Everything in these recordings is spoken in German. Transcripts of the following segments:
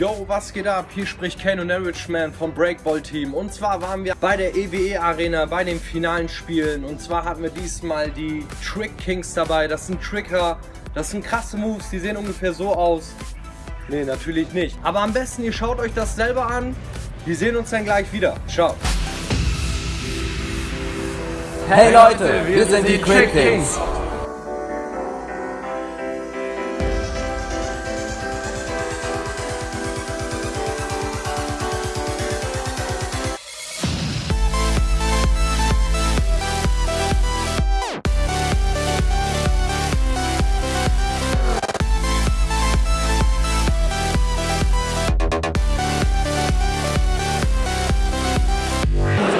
Yo, was geht ab? Hier spricht Ken und Richman vom Breakball Team. Und zwar waren wir bei der EWE Arena bei den finalen Spielen. Und zwar hatten wir diesmal die Trick Kings dabei. Das sind Tricker, das sind krasse Moves, die sehen ungefähr so aus. Nee, natürlich nicht. Aber am besten, ihr schaut euch das selber an. Wir sehen uns dann gleich wieder. Ciao. Hey Leute, wir sind die Trick Kings.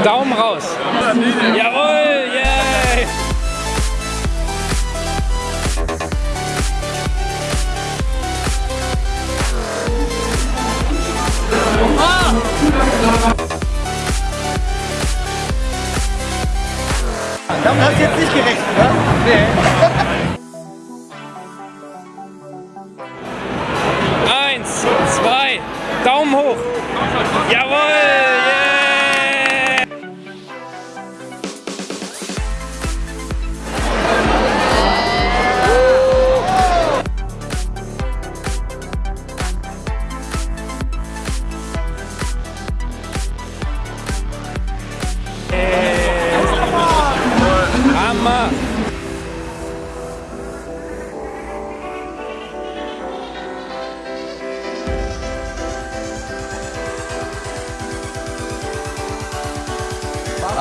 Daumen raus. Jawohl, yay! Damit hast du jetzt nicht gerechnet, ne? Nee. Eins, zwei, Daumen hoch. Jawohl,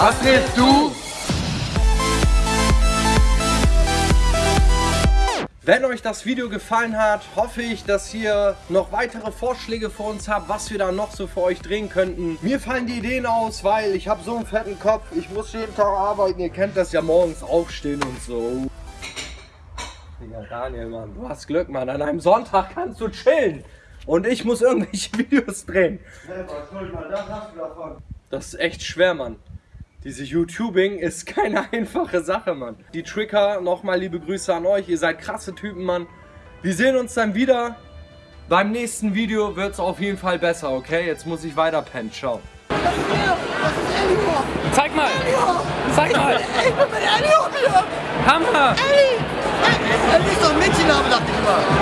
Was willst du? Wenn euch das Video gefallen hat, hoffe ich, dass ihr noch weitere Vorschläge für uns habt, was wir da noch so für euch drehen könnten. Mir fallen die Ideen aus, weil ich habe so einen fetten Kopf. Ich muss jeden Tag arbeiten. Ihr kennt das ja morgens aufstehen und so. Ja, Daniel, Mann, du hast Glück, Mann. An einem Sonntag kannst du chillen. Und ich muss irgendwelche Videos drehen. Das ist echt schwer, Mann. Diese YouTubing ist keine einfache Sache, Mann. Die Tricker, nochmal liebe Grüße an euch. Ihr seid krasse Typen, Mann. Wir sehen uns dann wieder. Beim nächsten Video wird es auf jeden Fall besser, okay? Jetzt muss ich weiter pennen. Ciao. Zeig mal! Zeig mal! Ich bin mit Ellie hochgegangen! Hammer! Ellie! Ellie ist doch ein Mädchenname, dachte ich mal.